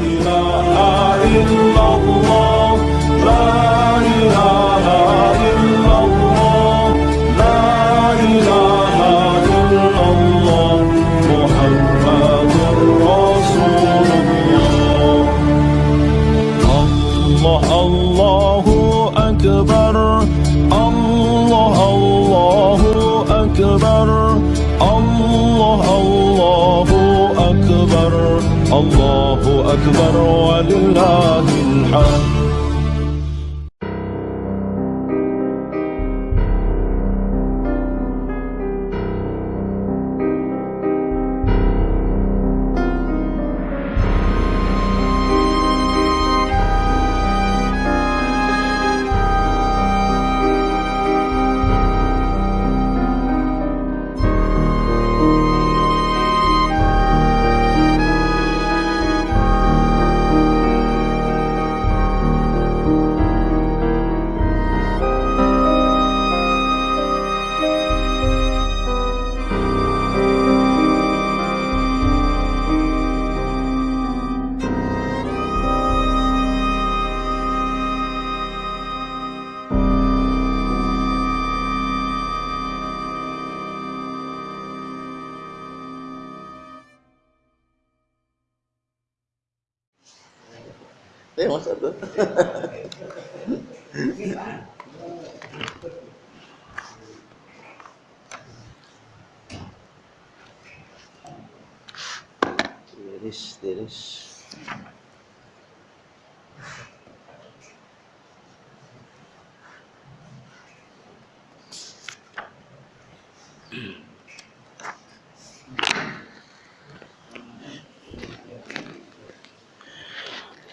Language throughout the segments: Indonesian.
إله إلا الله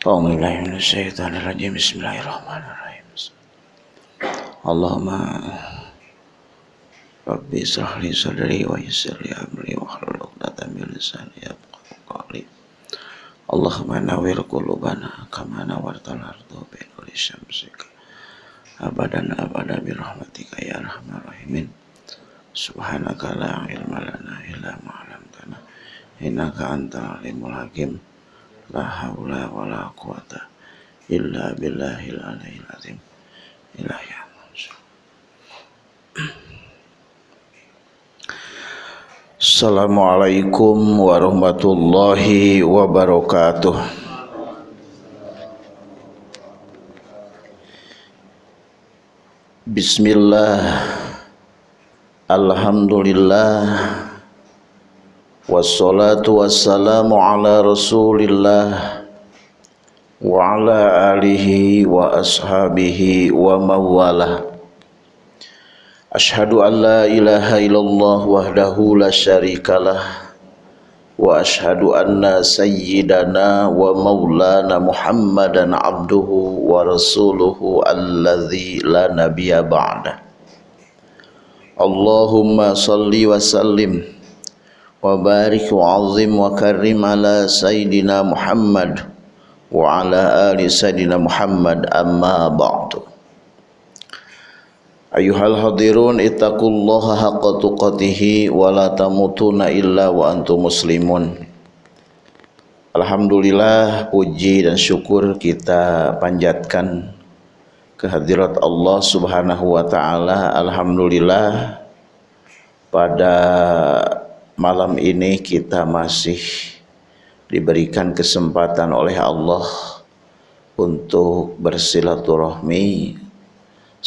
Bismillahirrahmanirrahim. Bismillahirrahmanirrahim. Allahumma Rabbi israh sadri wa yassir li amri wa hlul 'uqdatam min lisani. Allahumma nawwir qulubana kama nawwartal ardu bi nuri syamsika. Abadan abada bi rahmatika ya arhamar rahimin. Subhanaka la ilma lana illa ma 'allamtana. Innaka antal alimul hakim. La haula wa la quwata illa billahil aliyil azim. Ilahi Assalamualaikum warahmatullahi wabarakatuh. Bismillah. Alhamdulillah. Wassalatu wassalamu ala Rasulillah wa ala alihi wa ashabihi wa mawalah. Ashhadu an la ilaha illallah wahdahu la syarikalah wa ashhadu anna sayyidana wa maulana Muhammadan abduhu wa rasuluhu alladzi la nabiyya ba'da. Allahumma salli wa sallim wa barik wa azim wa karim ala sayyidina Muhammad wa ala ali sayyidina Muhammad amma ba'du Ayuhal hadirun ittaqullaha haqqa tuqatih wa la tamutunna illa wa antum muslimun. Alhamdulillah puji dan syukur kita panjatkan kehadirat Allah Subhanahu wa taala. Alhamdulillah pada malam ini kita masih diberikan kesempatan oleh Allah untuk bersilaturahmi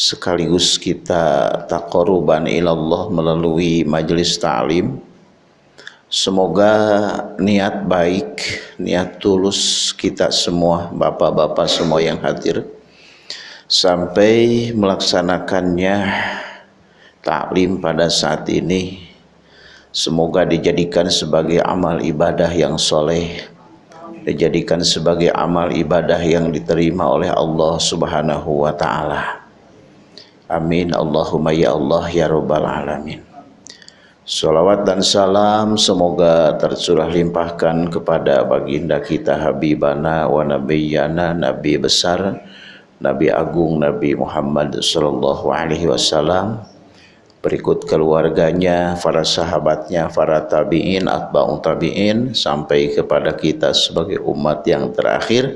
sekaligus kita taqarruban ilallah melalui majelis ta'lim. Semoga niat baik niat tulus kita semua bapak-bapak semua yang hadir sampai melaksanakannya taklim pada saat ini. Semoga dijadikan sebagai amal ibadah yang soleh Dijadikan sebagai amal ibadah yang diterima oleh Allah subhanahu wa ta'ala Amin Allahumma ya Allah ya Rabbal Alamin Salawat dan salam semoga tercurah limpahkan kepada baginda kita Habibana wa Nabiyana Nabi besar Nabi Agung Nabi Muhammad Sallallahu Alaihi Wasallam berikut keluarganya, para sahabatnya, para tabi'in, atba'un tabi'in, sampai kepada kita sebagai umat yang terakhir.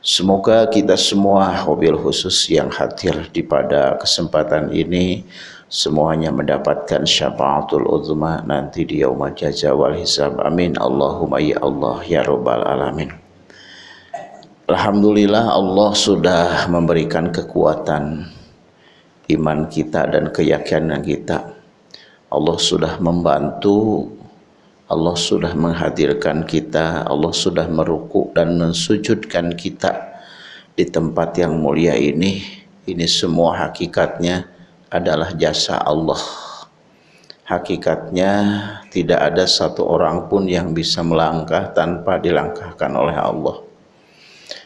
Semoga kita semua, mobil khusus yang hadir di pada kesempatan ini, semuanya mendapatkan syafaatul uzma nanti di yaumul jaza wal hisab. Amin. Allahumma ya Allah ya rabbal alamin. Alhamdulillah Allah sudah memberikan kekuatan iman kita dan keyakinan kita. Allah sudah membantu Allah sudah menghadirkan kita Allah sudah merukuk dan mensujudkan kita di tempat yang mulia ini ini semua hakikatnya adalah jasa Allah. Hakikatnya tidak ada satu orang pun yang bisa melangkah tanpa dilangkahkan oleh Allah.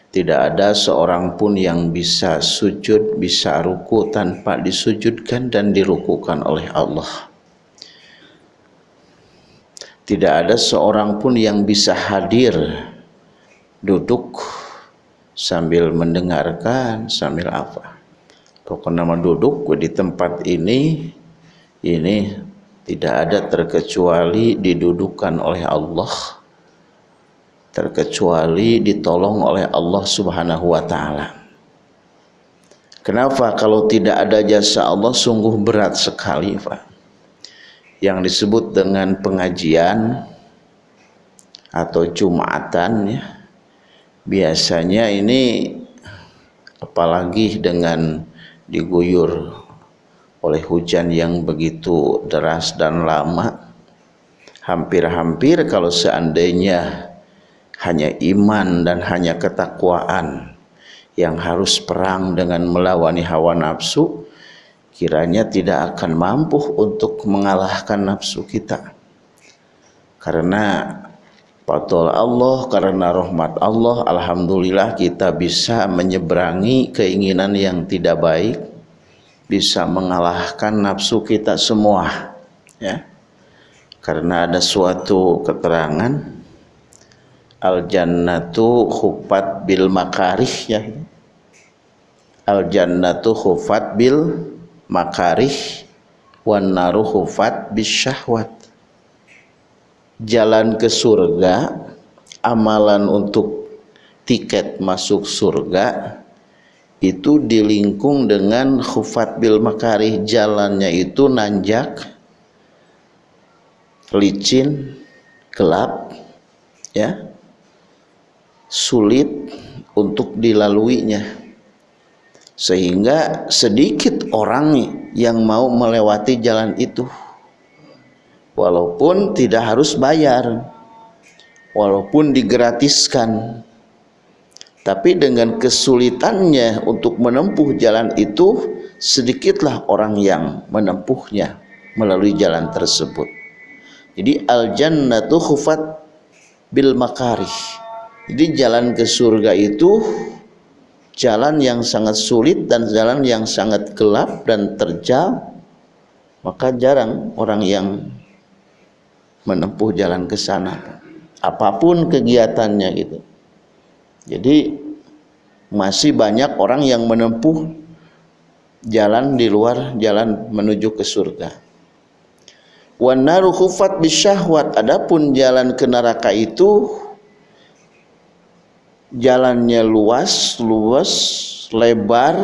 Tidak ada seorang pun yang bisa sujud, bisa ruku tanpa disujudkan dan dirukukan oleh Allah. Tidak ada seorang pun yang bisa hadir duduk sambil mendengarkan, sambil apa Pokoknya nama duduk di tempat ini ini tidak ada terkecuali didudukan oleh Allah terkecuali ditolong oleh Allah Subhanahu wa taala. Kenapa kalau tidak ada jasa Allah sungguh berat sekali, Pak. Yang disebut dengan pengajian atau Jumatan ya. Biasanya ini apalagi dengan diguyur oleh hujan yang begitu deras dan lama hampir-hampir kalau seandainya hanya iman dan hanya ketakwaan yang harus perang dengan melawan hawa nafsu kiranya tidak akan mampu untuk mengalahkan nafsu kita. Karena Patol Allah karena rahmat Allah Alhamdulillah kita bisa menyeberangi keinginan yang tidak baik bisa mengalahkan nafsu kita semua ya. Karena ada suatu keterangan al jannatu khufat bil makarih ya. Al jannatu khufat bil makarih wan naru khufat bis syahwat jalan ke surga, amalan untuk tiket masuk surga itu dilingkung dengan khufat bil makarih. Jalannya itu nanjak licin gelap ya sulit untuk dilaluinya sehingga sedikit orang yang mau melewati jalan itu. Walaupun tidak harus bayar walaupun digratiskan tapi dengan kesulitannya untuk menempuh jalan itu sedikitlah orang yang menempuhnya melalui jalan tersebut. Jadi al jannatu khufat bil makarih. Jadi jalan ke surga itu jalan yang sangat sulit dan jalan yang sangat gelap dan terjal maka jarang orang yang menempuh jalan ke sana. Apa pun kegiatannya gitu. Jadi masih banyak orang yang menempuh jalan di luar jalan menuju ke surga. Wan naru khufat bisyahwat. Adapun jalan ke neraka itu jalannya luas luas lebar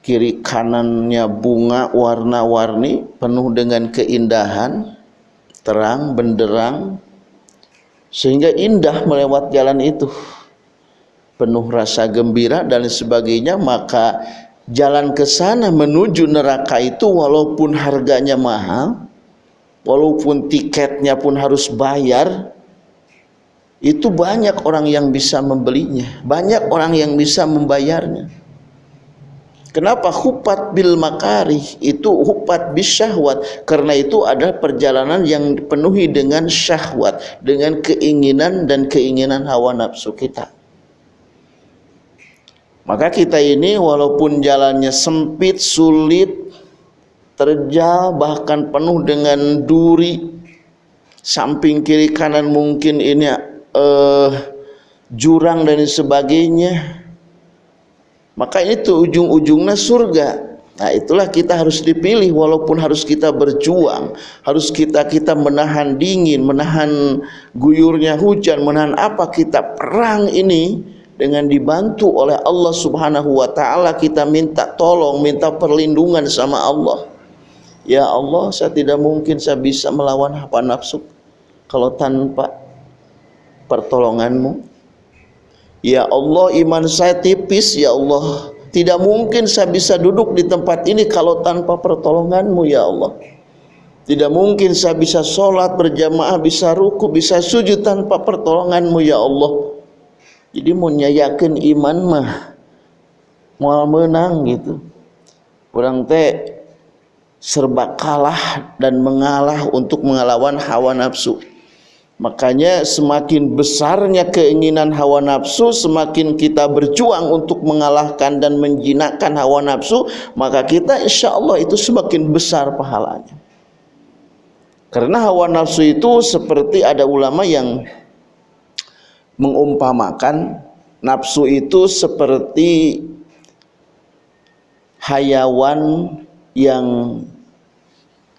kiri kanannya bunga warna-warni penuh dengan keindahan terang benderang sehingga indah melewat jalan itu. Penuh rasa gembira dan sebagainya maka jalan ke sana menuju neraka itu walaupun harganya mahal walaupun tiketnya pun harus bayar itu banyak orang yang bisa membelinya. Banyak orang yang bisa membayarnya. Kenapa hupat bil makarih? Itu hupat bis syahwat. Karena itu adalah perjalanan yang dipenuhi dengan syahwat. Dengan keinginan dan keinginan hawa nafsu kita. Maka kita ini walaupun jalannya sempit sulit terjal bahkan penuh dengan duri. Samping kiri kanan mungkin ini uh, jurang dan sebagainya. Maka itu ujung-ujungnya surga. Nah itulah kita harus dipilih walaupun harus kita berjuang, harus kita kita menahan dingin, menahan guyurnya hujan, menahan apa kita perang ini dengan dibantu oleh Allah Subhanahu wa taala. Kita minta tolong, minta perlindungan sama Allah. Ya Allah, saya tidak mungkin saya bisa melawan hawa nafsu kalau tanpa pertolonganmu. Ya Allah, iman saya tipis, ya Allah tidak mungkin saya bisa duduk di tempat ini kalau tanpa pertolonganmu ya Allah. Tidak mungkin saya bisa sholat berjamaah, bisa ruku, bisa sujud tanpa pertolonganmu ya Allah. Jadi mau nyayakin iman mah mau menang gitu. Orang teh serba kalah dan mengalah untuk mengelawan hawa nafsu. Makanya semakin besarnya keinginan hawa nafsu, semakin kita berjuang untuk mengalahkan dan menjinakkan hawa nafsu, maka kita insya Allah itu semakin besar pahalanya. Karena hawa nafsu itu seperti ada ulama yang mengumpamakan nafsu itu seperti hayawan yang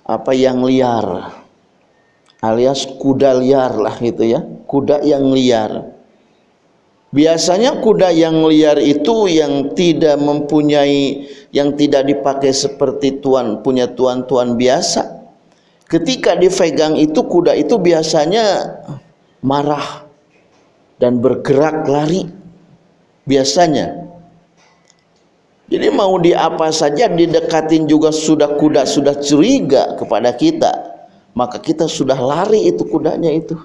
apa yang liar alias kuda liar lah gitu ya. Kuda yang liar. Biasanya kuda yang liar itu yang tidak mempunyai yang tidak dipakai seperti tuan punya tuan-tuan biasa. Ketika dipegang itu kuda itu biasanya marah dan bergerak lari. Biasanya. Jadi mau di apa saja didekatin juga sudah kuda sudah curiga kepada kita maka kita sudah lari itu kudanya itu.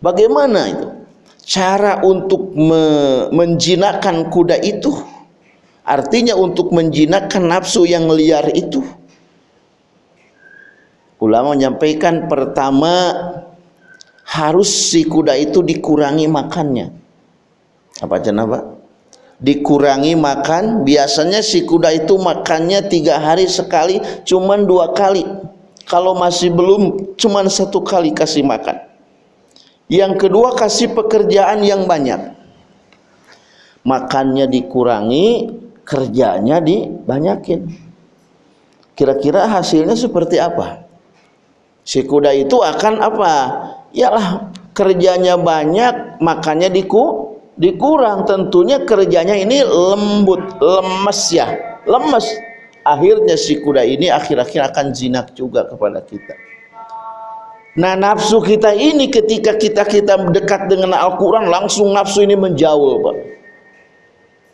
Bagaimana itu? Cara untuk me menjinakkan kuda itu? Artinya untuk menjinakkan nafsu yang liar itu. Ulama menyampaikan pertama harus si kuda itu dikurangi makannya. Apa cenah dikurangi makan biasanya si kuda itu makannya tiga hari sekali cuman dua kali kalau masih belum cuman satu kali kasih makan. Yang kedua kasih pekerjaan yang banyak. Makannya dikurangi kerjanya dibanyakin. Kira-kira hasilnya seperti apa? Si kuda itu akan apa? Yalah kerjanya banyak makannya diku dikurang. Tentunya kerjanya ini lembut lemes ya. Lemes akhirnya si kuda ini akhir-akhir akan jinak juga kepada kita. Nah nafsu kita ini ketika kita kita dekat dengan Al-Quran langsung nafsu ini menjauh Pak.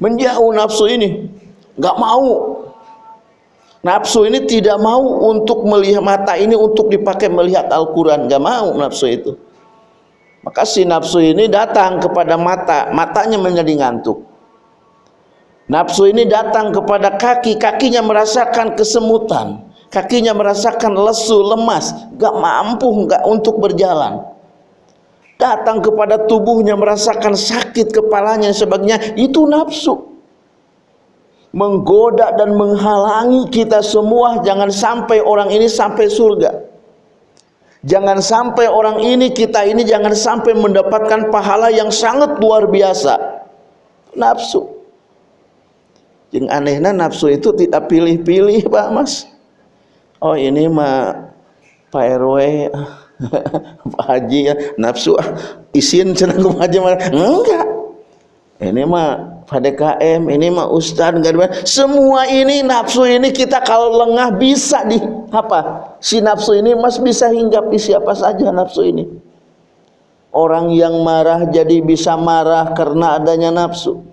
Menjauh nafsu ini. Nggak mau. Nafsu ini tidak mau untuk melihat mata ini untuk dipakai melihat Al-Quran. Nggak mau nafsu itu. Maka si nafsu ini datang kepada mata. Matanya menjadi ngantuk Nafsu ini datang kepada kaki, kakinya merasakan kesemutan, kakinya merasakan lesu, lemas, gak mampu gak untuk berjalan. Datang kepada tubuhnya merasakan sakit kepalanya sebagainya, itu nafsu. Menggoda dan menghalangi kita semua, jangan sampai orang ini sampai surga. Jangan sampai orang ini, kita ini jangan sampai mendapatkan pahala yang sangat luar biasa. Nafsu yang anehnya nafsu itu tidak pilih-pilih Pak Mas. Oh ini mah Pak RW Pak Haji ya. Nafsu ah, isin senang Pak Haji enggak. Ini mah Pak DKM ini mah Ustad enggak semua ini nafsu ini kita kalau lengah bisa di apa? Si nafsu ini mas bisa hinggapi siapa saja nafsu ini. Orang yang marah jadi bisa marah karena adanya nafsu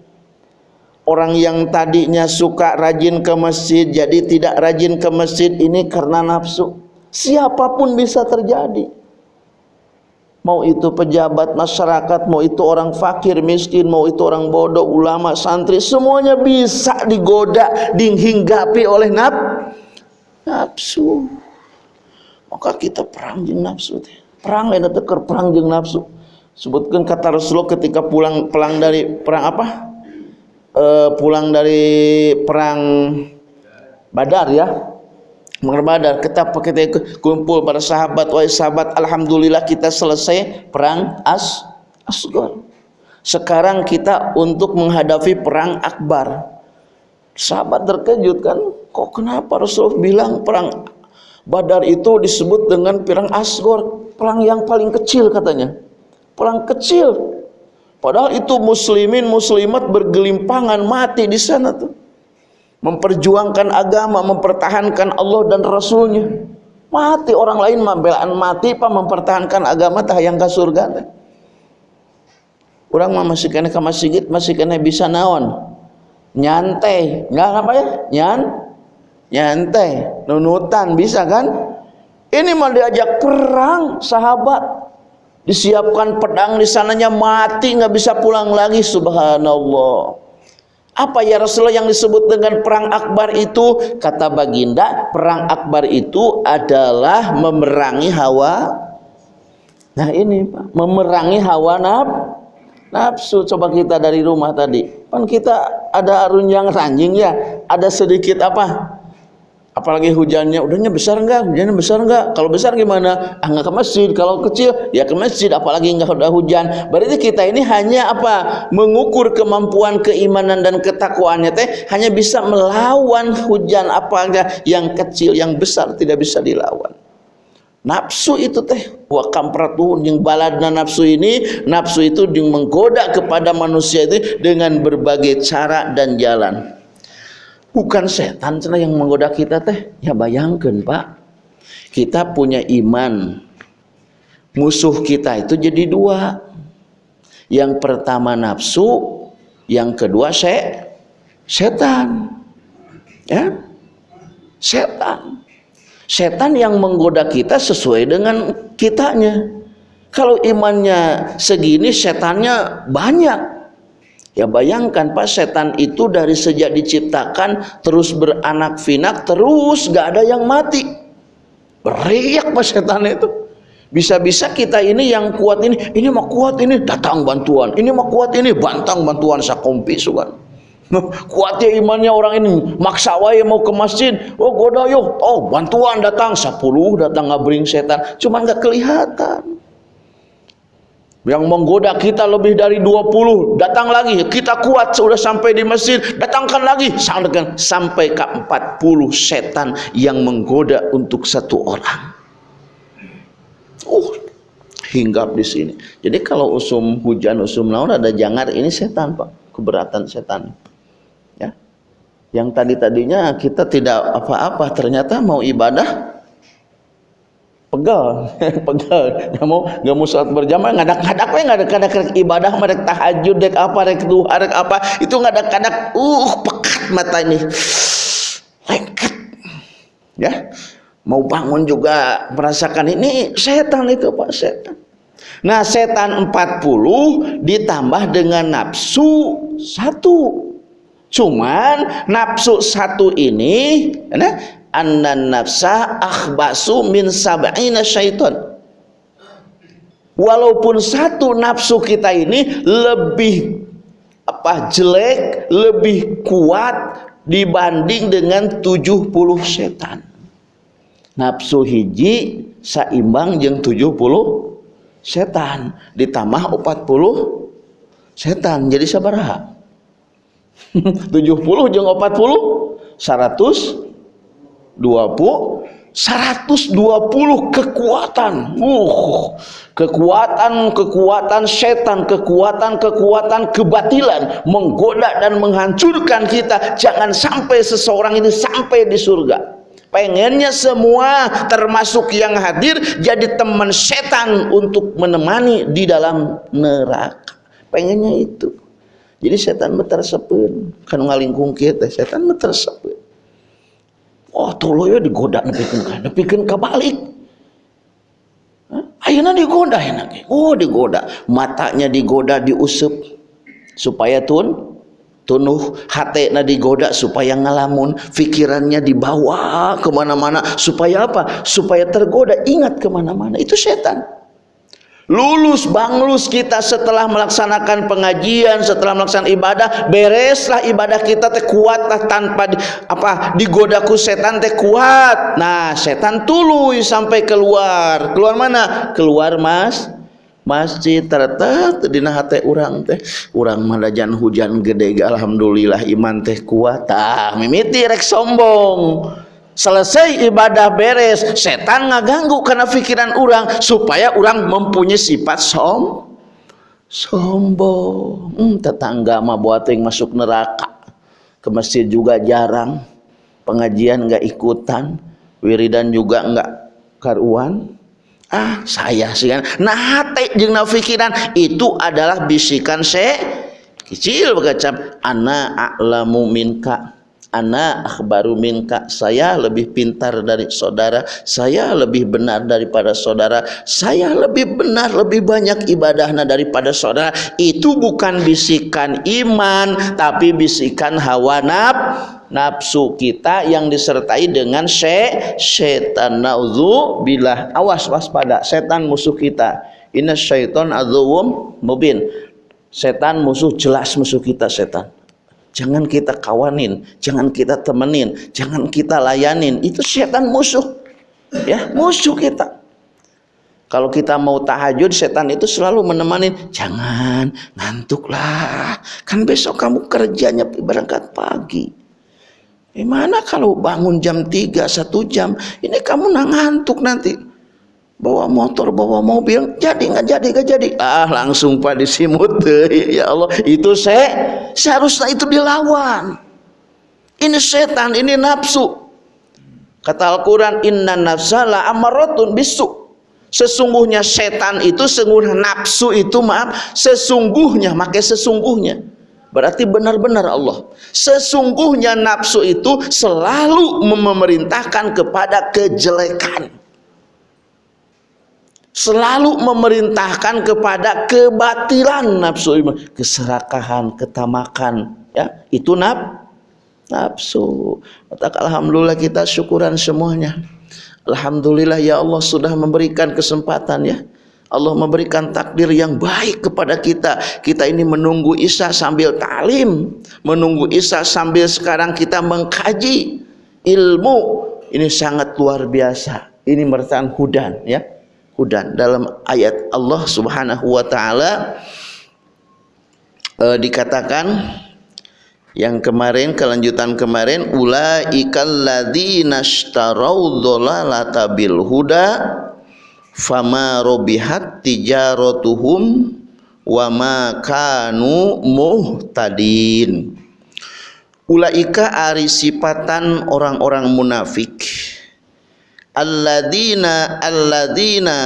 orang yang tadinya suka rajin ke masjid jadi tidak rajin ke masjid ini karena nafsu. Siapa pun bisa terjadi. Mau itu pejabat masyarakat mau itu orang fakir miskin mau itu orang bodoh ulama santri semuanya bisa digoda dihinggapi oleh naf nafsu. Maka kita perang jeng nafsu perang lain teker perang jeng nafsu. Sebutkan kata Rasulullah ketika pulang pulang dari perang apa uh, pulang dari perang Badar ya. Badar kita kita kumpul para sahabat wahai sahabat alhamdulillah kita selesai perang As Asgor sekarang kita untuk menghadapi perang Akbar. Sahabat terkejut kan kok kenapa Rasulullah bilang perang Badar itu disebut dengan perang asgor perang yang paling kecil katanya. Perang kecil padahal itu muslimin muslimat bergelimpangan mati di sana tuh. Memperjuangkan agama mempertahankan Allah dan Rasulnya. Mati orang lain membelaan mati pak mempertahankan agama tah yang ke surga orang mah masih kena ke masjid masih kena bisa naon? Nyantai. Nggak apa ya? Nyan nyantai. Nunutan bisa kan? Ini mau diajak perang sahabat disiapkan pedang di sananya mati nggak bisa pulang lagi subhanallah apa ya Rasulullah yang disebut dengan perang akbar itu? Kata baginda, perang akbar itu adalah memerangi hawa. Nah ini Pak, memerangi hawa naf, nafsu. Coba kita dari rumah tadi. Kan kita ada arunjang ranjing ya, ada sedikit apa? Apalagi hujannya udahnya besar enggak hujannya besar enggak kalau besar gimana? Ah enggak ke masjid. Kalau kecil ya ke masjid. Apalagi enggak udah hujan. Berarti kita ini hanya apa? Mengukur kemampuan keimanan dan ketakwaannya teh hanya bisa melawan hujan apa enggak yang kecil yang besar tidak bisa dilawan. Nafsu itu teh wa kampratuhun yang baladna nafsu ini nafsu itu yang menggoda kepada manusia itu dengan berbagai cara dan jalan bukan setan cina yang menggoda kita teh. Ya bayangkan pak. Kita punya iman. Musuh kita itu jadi dua. Yang pertama nafsu yang kedua se setan. Ya. Setan. Setan yang menggoda kita sesuai dengan kitanya. Kalau imannya segini setannya banyak Ya bayangkan Pak setan itu dari sejak diciptakan terus beranak finak terus gak ada yang mati. Beriak Pak setan itu. Bisa-bisa kita ini yang kuat ini, ini mah kuat ini datang bantuan, ini mah kuat ini bantang bantuan sakompi sugan. Kuatnya imannya orang ini maksa wae mau ke masjid, oh goda yo, oh bantuan datang 10 datang ngabring setan, cuma nggak kelihatan yang menggoda kita lebih dari 20 datang lagi. Kita kuat sudah sampai di masjid datangkan lagi. Sampai ke 40 setan yang menggoda untuk satu orang. Uh hinggap di sini. Jadi kalau usum hujan usum naon ada jangar ini setan pak. Keberatan setan. Ya. Yang tadi tadinya kita tidak apa-apa ternyata mau ibadah pegal pegal nggak mau nggak mau sholat berjamaah. Ngadak ngadak we. Ngadak ngadak rek ibadah merek tahajud dek apa rek duha rek apa. Itu ngadak ngadak uh pekat mata ini. Lengket. Ya. Mau bangun juga merasakan ini setan itu pak setan. Nah setan 40 ditambah dengan nafsu satu. Cuman nafsu satu ini nah, anna nafsa akhbasu min sab'ina syaitan. Walaupun satu nafsu kita ini lebih apa jelek lebih kuat dibanding dengan 70 setan. Nafsu hiji saimbang yang 70 setan ditambah 40 setan jadi sabaraha. 70 jeung 40 100 20 120 kekuatan. Uh kekuatan kekuatan setan kekuatan kekuatan kebatilan menggoda dan menghancurkan kita. Jangan sampai seseorang ini sampai di surga. Pengennya semua termasuk yang hadir jadi teman setan untuk menemani di dalam neraka. Pengennya itu. Jadi setan betar sepun kan ngalingkung kita setan betar sepun oh tolo ya digoda nepikeun ka nepikeun balik. Ayeuna digoda enak oh digoda. Matanya digoda diusap supaya tun tunuh hati na digoda supaya ngalamun. Pikirannya dibawa ke mana-mana. Supaya apa? Supaya tergoda. Ingat ke mana-mana. Itu setan lulus banglus kita setelah melaksanakan pengajian setelah melaksanakan ibadah bereslah ibadah kita teh kuatlah tanpa di, apa digodaku setan teh kuat. Nah setan tuluy sampai keluar. Keluar mana? Keluar mas masjid. Ternyata dina hate urang teh. Urang madajan hujan gede alhamdulillah iman teh kuat. Tah mimiti rek sombong selesai ibadah beres setan ngaganggu karena pikiran orang supaya orang mempunyai sifat som sombong. Hmm, tetangga mah buat yang masuk neraka. Ke masjid juga jarang. Pengajian nggak ikutan. Wiridan juga nggak karuan. Ah saya sih kan. Nah hati jeung pikiran. Itu adalah bisikan se kecil berkecap ana a'lamu minka ana akhbaru minka. Saya lebih pintar dari saudara. Saya lebih benar daripada saudara. Saya lebih benar lebih banyak ibadahnya daripada saudara. Itu bukan bisikan iman tapi bisikan hawa nafsu nafsu kita yang disertai dengan se setan nauzu bilah awas waspada. Setan musuh kita. Inna syaiton adzum mubin. Setan musuh jelas musuh kita setan jangan kita kawanin jangan kita temenin jangan kita layanin. Itu setan musuh. Ya musuh kita. Kalau kita mau tahajud setan itu selalu menemani jangan ngantuklah. Kan besok kamu kerjanya berangkat pagi. Gimana kalau bangun jam 3 satu jam? Ini kamu ngantuk nanti bawa motor bawa mobil. Jadi nggak jadi nggak jadi. Ah langsung pada simut ya Allah. Itu saya seharusnya itu dilawan. Ini setan ini nafsu. Kata Al-Quran inna nafsala amaratun bisu. Sesungguhnya setan itu sesungguhnya nafsu itu maaf sesungguhnya makai sesungguhnya. Berarti benar-benar Allah. Sesungguhnya nafsu itu selalu memerintahkan kepada kejelekan. Selalu memerintahkan kepada kebatilan nafsu, keserakahan, ketamakan, ya. Itu naf nafsu. Alhamdulillah kita syukuran semuanya. Alhamdulillah ya Allah sudah memberikan kesempatan ya Allah memberikan takdir yang baik kepada kita. Kita ini menunggu Isa sambil talim, menunggu Isa sambil sekarang kita mengkaji ilmu. Ini sangat luar biasa. Ini merupakan hudan ya. Hudan dalam ayat Allah Subhanahu wa taala e, dikatakan yang kemarin kelanjutan kemarin ulaikal ladzina ishtarau dhalalata bil huda fama robihat tijaratuhum wa ma kanu muhtadin. Ulaika ari sifatan orang-orang munafik alladzina alladzina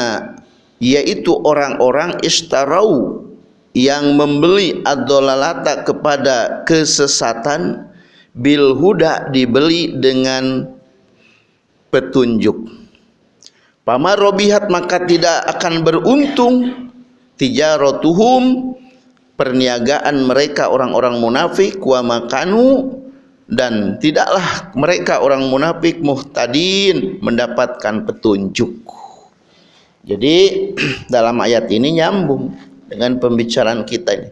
yaitu orang-orang istarau yang membeli adolalata kepada kesesatan bil huda dibeli dengan petunjuk. Pama robihat maka tidak akan beruntung tijaratuhum perniagaan mereka orang-orang munafik wa makanu dan tidaklah mereka orang munafik muhtadin mendapatkan petunjuk. Jadi dalam ayat ini nyambung dengan pembicaraan kita ini.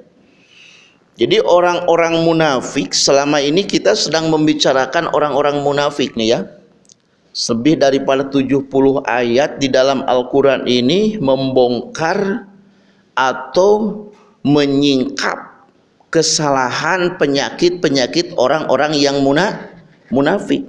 Jadi orang-orang munafik selama ini kita sedang membicarakan orang-orang munafik nih ya lebih daripada 70 ayat di dalam Al-Quran ini membongkar atau menyingkap kesalahan penyakit-penyakit orang-orang yang munafik.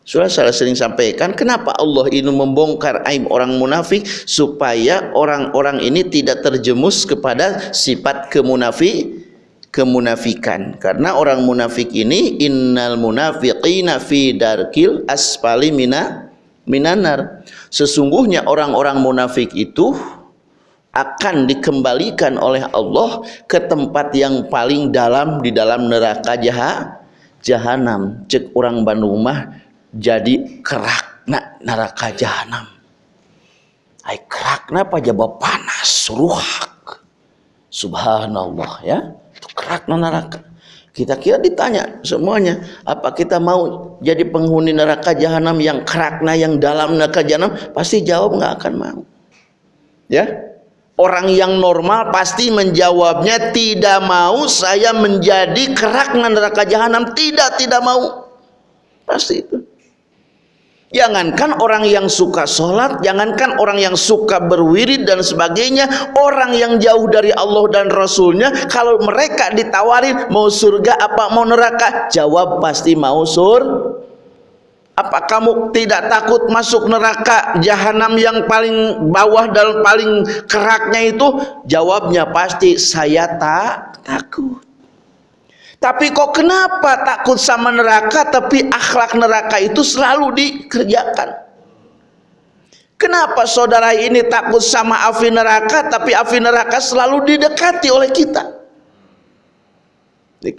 Sudah saya sering sampaikan kenapa Allah ini membongkar aib orang munafik supaya orang-orang ini tidak terjemus kepada sifat kemunafik kemunafikan karena orang munafik ini innal munafiqina fi darkil asfali mina minanar sesungguhnya orang-orang munafik itu akan dikembalikan oleh Allah ke tempat yang paling dalam di dalam neraka jaha, jahanam. Cek orang Bandung mah jadi kerak nak neraka jahanam. Ay kerak napa jaba panas ruhak. Subhanallah ya. Kerak neraka. Kita kira ditanya semuanya apa kita mau jadi penghuni neraka jahanam yang kerakna yang dalam neraka jahanam? Pasti jawab nggak akan mau. Ya orang yang normal pasti menjawabnya tidak mau saya menjadi kerakna neraka jahanam tidak tidak mau pasti itu Jangankan orang yang suka sholat, jangankan orang yang suka berwirid dan sebagainya, orang yang jauh dari Allah dan Rasulnya, kalau mereka ditawarin mau surga apa mau neraka, jawab pasti mau sur. Apa kamu tidak takut masuk neraka jahanam yang paling bawah dan paling keraknya itu? Jawabnya pasti saya tak takut. Tapi kok kenapa takut sama neraka tapi akhlak neraka itu selalu dikerjakan? Kenapa saudara ini takut sama api neraka tapi api neraka selalu didekati oleh kita?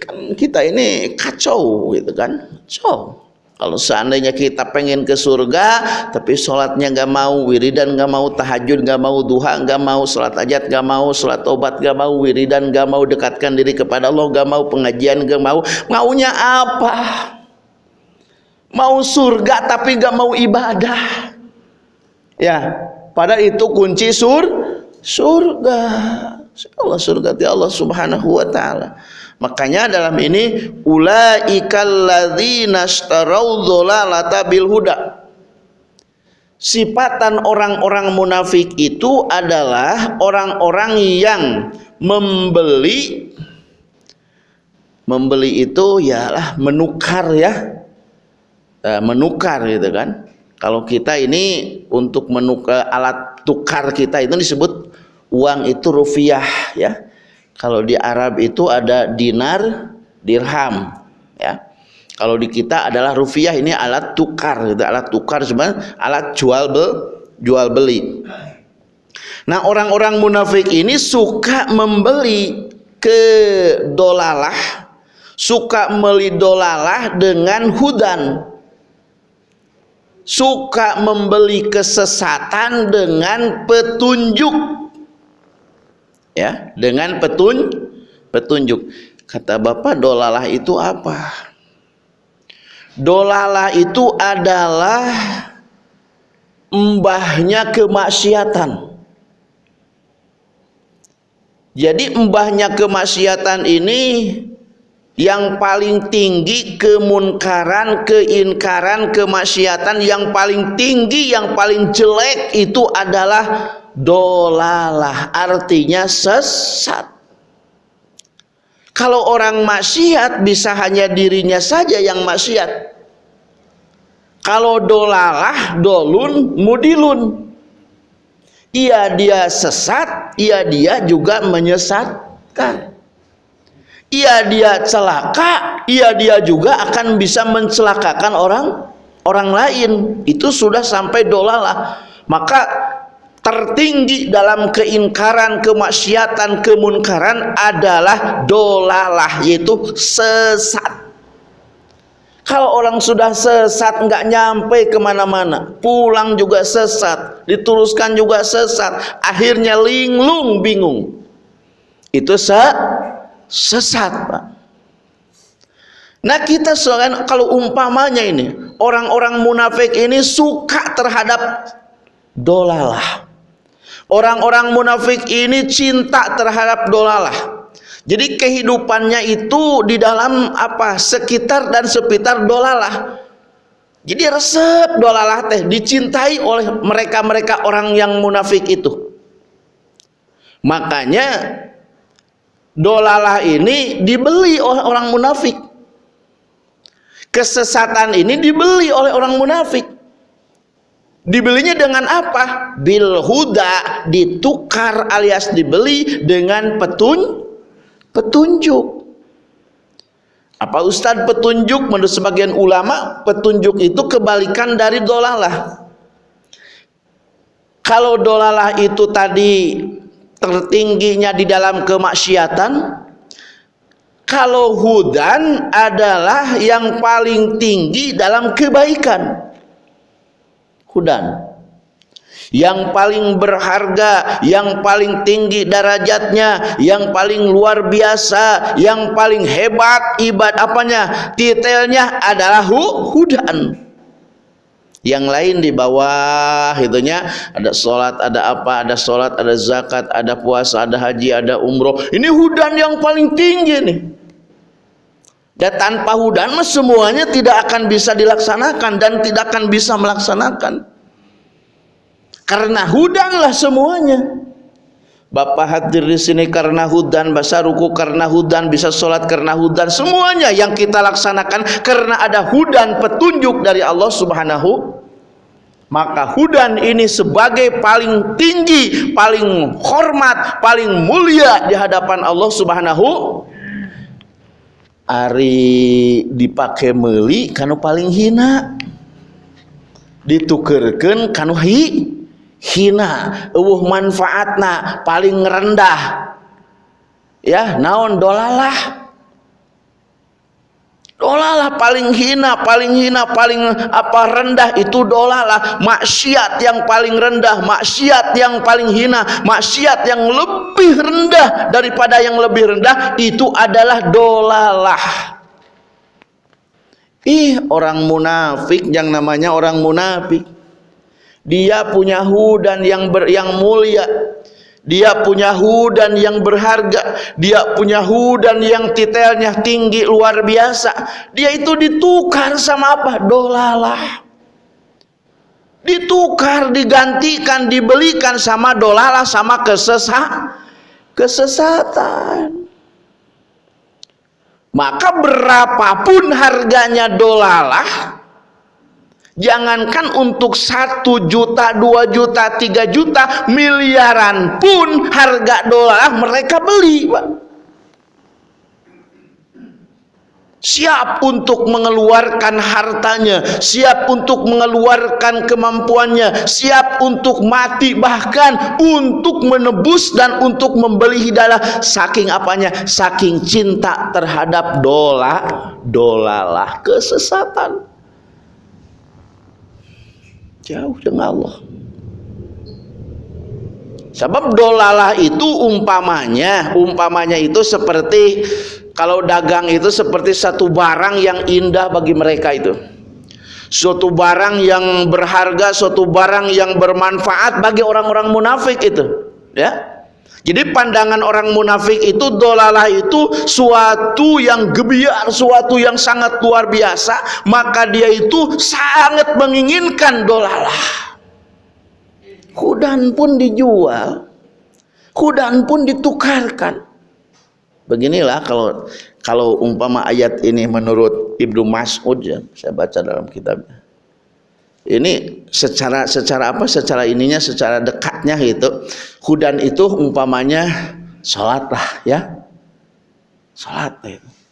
Kan kita ini kacau gitu kan? Kacau. Kalau seandainya kita pengen ke surga, tapi sholatnya nggak mau, wiridan nggak mau, tahajud nggak mau, duha nggak mau, sholat ajat nggak mau, sholat obat nggak mau, wiridan nggak mau, dekatkan diri kepada Allah nggak mau, pengajian nggak mau, maunya apa? Mau surga tapi nggak mau ibadah. Ya, pada itu kunci sur surga. Allah surga Allah Subhanahu wa taala. Makanya dalam ini ulaikal ladzina huda. Sifatan orang-orang munafik itu adalah orang-orang yang membeli membeli itu yalah menukar ya. Eh, menukar gitu kan. Kalau kita ini untuk menukar alat tukar kita itu disebut uang itu rupiah ya kalau di Arab itu ada dinar, dirham, ya. Kalau di kita adalah rupiah ini alat tukar, gitu. alat tukar sebenarnya alat jual be, jual beli. Nah orang-orang munafik ini suka membeli ke dolalah, suka membeli dolalah dengan hudan, suka membeli kesesatan dengan petunjuk ya dengan petun petunjuk. Kata bapak dolalah itu apa? Dolalah itu adalah mbahnya kemaksiatan. Jadi mbahnya kemaksiatan ini yang paling tinggi kemunkaran, keinkaran, kemaksiatan yang paling tinggi, yang paling jelek itu adalah dolalah artinya sesat. Kalau orang maksiat bisa hanya dirinya saja yang maksiat. Kalau dolalah dolun mudilun. Iya dia sesat iya dia juga menyesatkan. Iya dia celaka iya dia juga akan bisa mencelakakan orang orang lain. Itu sudah sampai dolalah. Maka tertinggi dalam keingkaran, kemaksiatan, kemunkaran adalah dolalah yaitu sesat. Kalau orang sudah sesat nggak nyampe ke mana-mana, pulang juga sesat, diteruskan juga sesat, akhirnya linglung bingung. Itu se sesat, Pak. Nah kita soalnya kalau umpamanya ini orang-orang munafik ini suka terhadap dolalah Orang-orang munafik ini cinta terhadap dolalah. Jadi kehidupannya itu di dalam apa? Sekitar dan sekitar dolalah. Jadi resep dolalah teh dicintai oleh mereka-mereka orang yang munafik itu. Makanya dolalah ini dibeli oleh orang munafik. Kesesatan ini dibeli oleh orang munafik. Dibelinya dengan apa? Bil huda ditukar alias dibeli dengan petun petunjuk. Apa Ustadz petunjuk menurut sebagian ulama petunjuk itu kebalikan dari dolalah. Kalau dolalah itu tadi tertingginya di dalam kemaksiatan, kalau hudan adalah yang paling tinggi dalam kebaikan hudan yang paling berharga, yang paling tinggi derajatnya, yang paling luar biasa, yang paling hebat ibad apanya? Titelnya adalah hu hudan. Yang lain di bawah itunya ada sholat, ada apa, ada sholat, ada zakat, ada puasa, ada haji, ada umroh. Ini hudan yang paling tinggi nih. Dan tanpa hudan semuanya tidak akan bisa dilaksanakan dan tidak akan bisa melaksanakan. Karena hudanlah semuanya. Bapak hadir di sini karena hudan, bahasa ruku karena hudan, bisa sholat karena hudan, semuanya yang kita laksanakan karena ada hudan petunjuk dari Allah Subhanahu. Maka hudan ini sebagai paling tinggi, paling hormat, paling mulia di hadapan Allah Subhanahu Ari dipakai meli kanu paling hina. Ditukerkan kanu hi hina. Eueuh manfaatna paling rendah. Ya naon dolalah dolalah paling hina paling hina paling apa rendah itu dolalah. Maksiat yang paling rendah maksiat yang paling hina maksiat yang lebih rendah daripada yang lebih rendah itu adalah dolalah. Ih orang munafik yang namanya orang munafik. Dia punya hudan yang ber, yang mulia dia punya hudan yang berharga. Dia punya hudan yang titelnya tinggi luar biasa. Dia itu ditukar sama apa? Dolalah. Ditukar digantikan dibelikan sama dolalah sama kesesat kesesatan. Maka berapapun harganya dolalah Jangankan untuk satu juta, dua juta, tiga juta, miliaran pun harga dolar mereka beli. Siap untuk mengeluarkan hartanya, siap untuk mengeluarkan kemampuannya, siap untuk mati bahkan untuk menebus dan untuk membeli hidayah saking apanya? Saking cinta terhadap dolar, dolalah kesesatan jauh dengan Allah. Sebab dolalah itu umpamanya umpamanya itu seperti kalau dagang itu seperti satu barang yang indah bagi mereka itu. Suatu barang yang berharga suatu barang yang bermanfaat bagi orang-orang munafik itu ya jadi pandangan orang munafik itu dolalah itu suatu yang gebiar, suatu yang sangat luar biasa, maka dia itu sangat menginginkan dolalah. Hudan pun dijual, hudan pun ditukarkan. Beginilah kalau kalau umpama ayat ini menurut Ibnu Mas'ud ya, saya baca dalam kitabnya ini secara secara apa? Secara ininya secara dekatnya gitu. Hudan itu umpamanya sholat lah ya. Sholat itu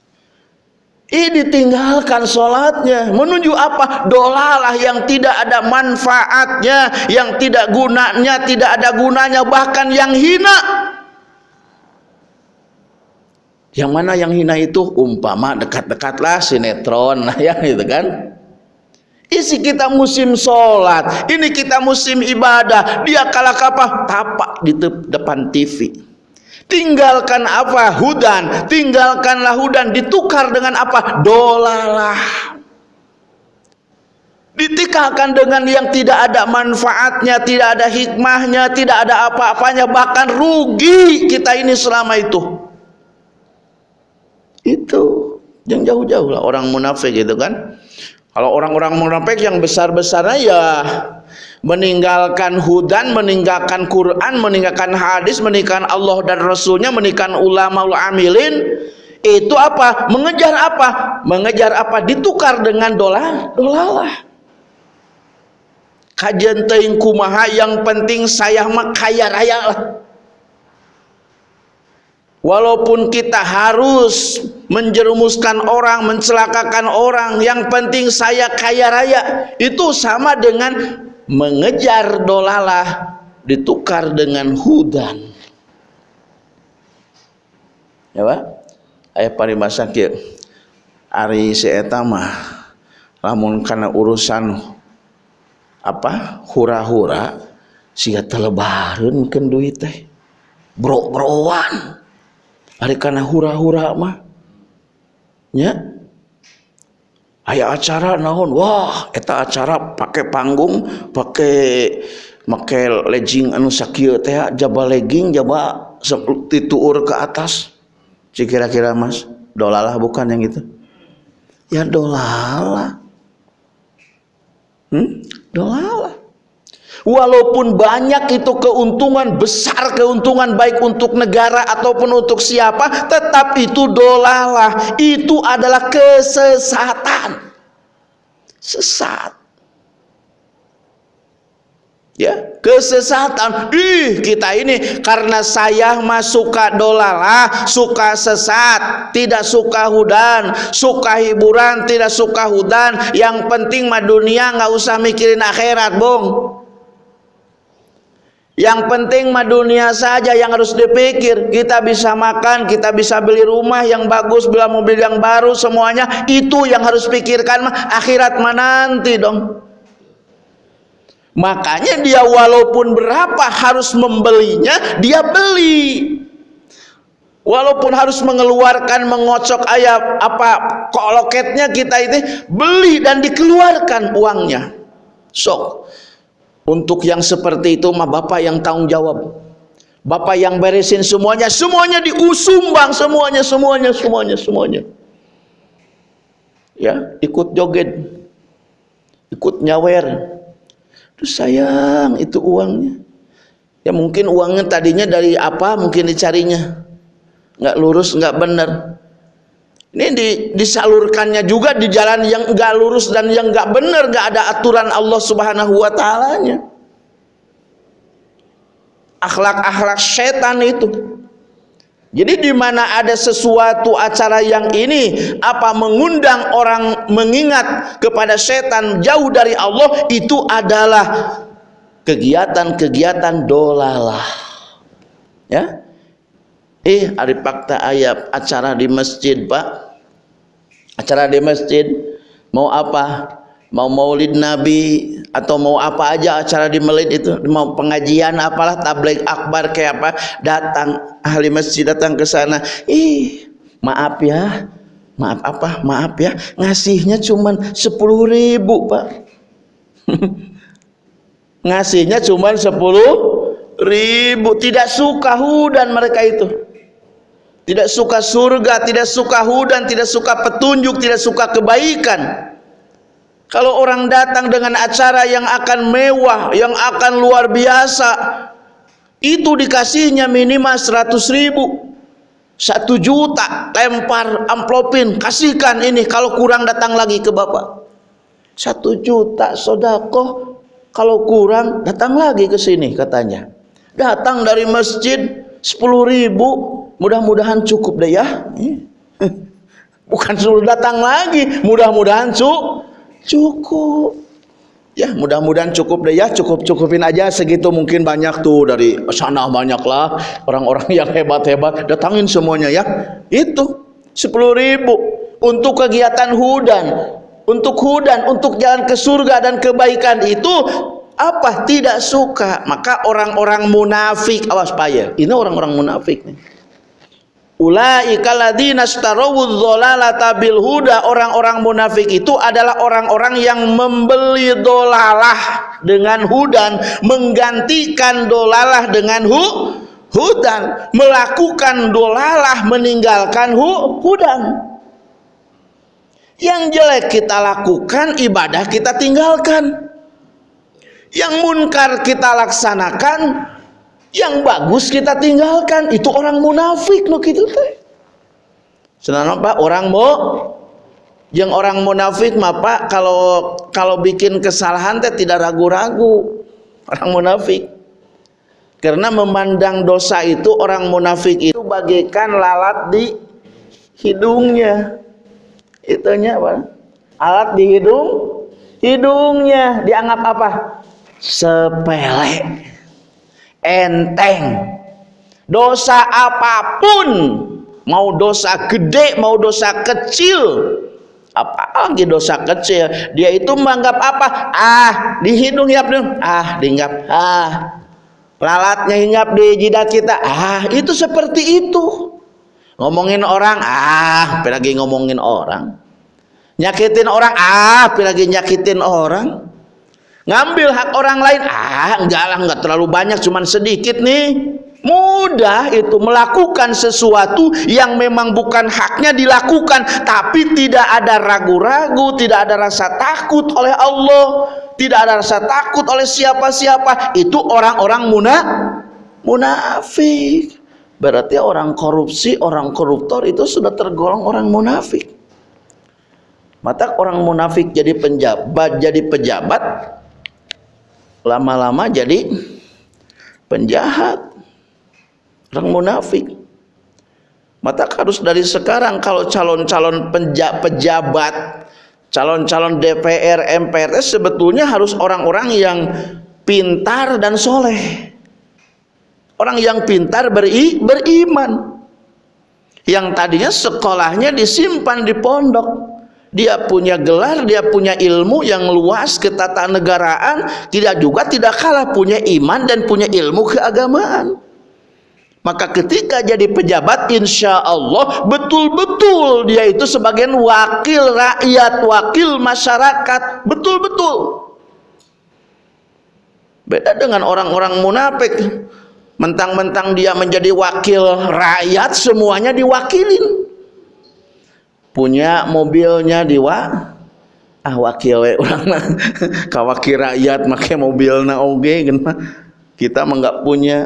ini ditinggalkan sholatnya. Menuju apa? Dolalah yang tidak ada manfaatnya yang tidak gunanya tidak ada gunanya bahkan yang hina. Yang mana yang hina itu? Umpama dekat-dekatlah sinetron ya gitu kan Isi kita musim sholat, ini kita musim ibadah. Dia kalah apa? Tapak di depan TV. Tinggalkan apa? Hudan. Tinggalkanlah hudan. Ditukar dengan apa? Dolalah. Ditikakan dengan yang tidak ada manfaatnya, tidak ada hikmahnya, tidak ada apa-apanya, bahkan rugi kita ini selama itu. Itu yang jauh-jauh lah orang munafik gitu kan. Kalau orang-orang munafik yang besar-besarnya ya meninggalkan hudan, meninggalkan Quran, meninggalkan hadis, meninggalkan Allah dan Rasulnya, meninggalkan ulama amilin itu apa? Mengejar apa? Mengejar apa? Ditukar dengan dolar, dolalah. Kajian teing kumaha yang penting saya mah kaya. Walaupun kita harus menjerumuskan orang, mencelakakan orang, yang penting saya kaya raya. Itu sama dengan mengejar dolalah ditukar dengan hudan. Ya Pak? Ayah parimasa kieu. Ari si eta mah lamun kana urusan apa? hura-hura siga telebareun keun duit teh. Bro-broan hari karena hura-hura mah ya aya acara naon wah eta acara pakai panggung pakai make legging anu sakieu teh jaba legging jaba tituur ke atas si kira-kira mas dolalah bukan yang itu Ya dolala. Hmm? Dolala. Walaupun banyak itu keuntungan besar keuntungan baik untuk negara ataupun untuk siapa, tetap itu dolalah. Itu adalah kesesatan. Sesat. Ya, kesesatan. Ih, kita ini karena saya mah suka dolalah, suka sesat, tidak suka hudan, suka hiburan, tidak suka hudan. Yang penting mah dunia nggak usah mikirin akhirat, Bung. Yang penting mah dunia saja yang harus dipikir. Kita bisa makan, kita bisa beli rumah yang bagus, beli mobil yang baru, semuanya itu yang harus pikirkan mah akhirat mah nanti dong. Makanya dia walaupun berapa harus membelinya, dia beli. Walaupun harus mengeluarkan mengocok ayam apa koloketnya kita itu beli dan dikeluarkan uangnya. So, untuk yang seperti itu mah Bapak yang tanggung jawab. Bapak yang beresin semuanya, semuanya diusumbang semuanya, semuanya, semuanya, semuanya. Ya, ikut joget. Ikut nyawer. Tuh sayang itu uangnya. Ya mungkin uangnya tadinya dari apa mungkin dicarinya. Nggak lurus, nggak benar. Ini di, disalurkannya juga di jalan yang enggak lurus dan yang enggak benar, enggak ada aturan Allah Subhanahu wa taalanya. Akhlak-akhlak setan itu. Jadi di mana ada sesuatu acara yang ini apa mengundang orang mengingat kepada setan jauh dari Allah itu adalah kegiatan-kegiatan dolalah. Ya, Eh, hari fakta ayat acara di masjid, Pak. Acara di masjid mau apa? Mau maulid Nabi atau mau apa aja acara di maulid itu, mau pengajian apalah tabligh akbar kayak apa, datang ahli masjid datang ke sana. Ih, maaf ya. Maaf apa? Maaf ya, ngasihnya cuman sepuluh ribu, Pak. ngasihnya cuman sepuluh ribu tidak suka hudan mereka itu tidak suka surga, tidak suka hudan, tidak suka petunjuk, tidak suka kebaikan. Kalau orang datang dengan acara yang akan mewah, yang akan luar biasa, itu dikasihnya minimal 100 ribu. Satu juta, lempar amplopin, kasihkan ini kalau kurang datang lagi ke Bapak. Satu juta sodako, kalau kurang datang lagi ke sini katanya. Datang dari masjid, sepuluh ribu, mudah-mudahan cukup deh ya. Bukan suruh datang lagi. Mudah-mudahan cu cukup. Ya mudah-mudahan cukup deh ya. Cukup-cukupin aja segitu mungkin banyak tuh dari sana banyak lah orang-orang yang hebat-hebat. Datangin semuanya ya. Itu sepuluh ribu. Untuk kegiatan hudan untuk hudan untuk jalan ke surga dan kebaikan itu apa? Tidak suka. Maka orang-orang munafik. Awas payah. Ini orang-orang munafik nih Huda. Orang-orang munafik itu adalah orang-orang yang membeli dolalah dengan hudan menggantikan dolalah dengan hu hudan. Melakukan dolalah meninggalkan hu hudan. Yang jelek kita lakukan ibadah kita tinggalkan. Yang munkar kita laksanakan yang bagus kita tinggalkan. Itu orang munafik lo gitu teh. Senang apa? Orang mau yang orang munafik mah pak kalau kalau bikin kesalahan teh tidak ragu-ragu. Orang munafik. Karena memandang dosa itu orang munafik itu bagaikan lalat di hidungnya. Itunya apa alat di hidung hidungnya. Dianggap apa? Sepele enteng. Dosa apa pun mau dosa gede mau dosa kecil apa lagi dosa kecil? Dia itu menganggap apa? Ah di hidung hiap dong ah diinggap ah lalatnya hinggap di jidat kita. Ah itu seperti itu. Ngomongin orang ah lagi ngomongin orang. Nyakitin orang ah lagi nyakitin orang ngambil hak orang lain. Ah enggak lah enggak terlalu banyak cuman sedikit nih. Mudah itu melakukan sesuatu yang memang bukan haknya dilakukan tapi tidak ada ragu-ragu tidak ada rasa takut oleh Allah tidak ada rasa takut oleh siapa-siapa. Itu orang-orang muna munafik. Berarti orang korupsi orang koruptor itu sudah tergolong orang munafik. Mata orang munafik jadi penjabat jadi pejabat lama-lama jadi penjahat orang munafik. Mata harus dari sekarang kalau calon-calon pejabat calon-calon DPR MPR sebetulnya harus orang-orang yang pintar dan soleh. Orang yang pintar beri, beriman. Yang tadinya sekolahnya disimpan di pondok dia punya gelar, dia punya ilmu yang luas ketatanegaraan, tidak juga tidak kalah punya iman dan punya ilmu keagamaan. Maka ketika jadi pejabat insya Allah betul-betul dia itu sebagai wakil rakyat, wakil masyarakat, betul-betul. Beda dengan orang-orang munafik. Mentang-mentang dia menjadi wakil rakyat semuanya diwakilin. Punya mobilnya diwa ah wakil orang kawakil rakyat make mobilna oge kita mah enggak punya.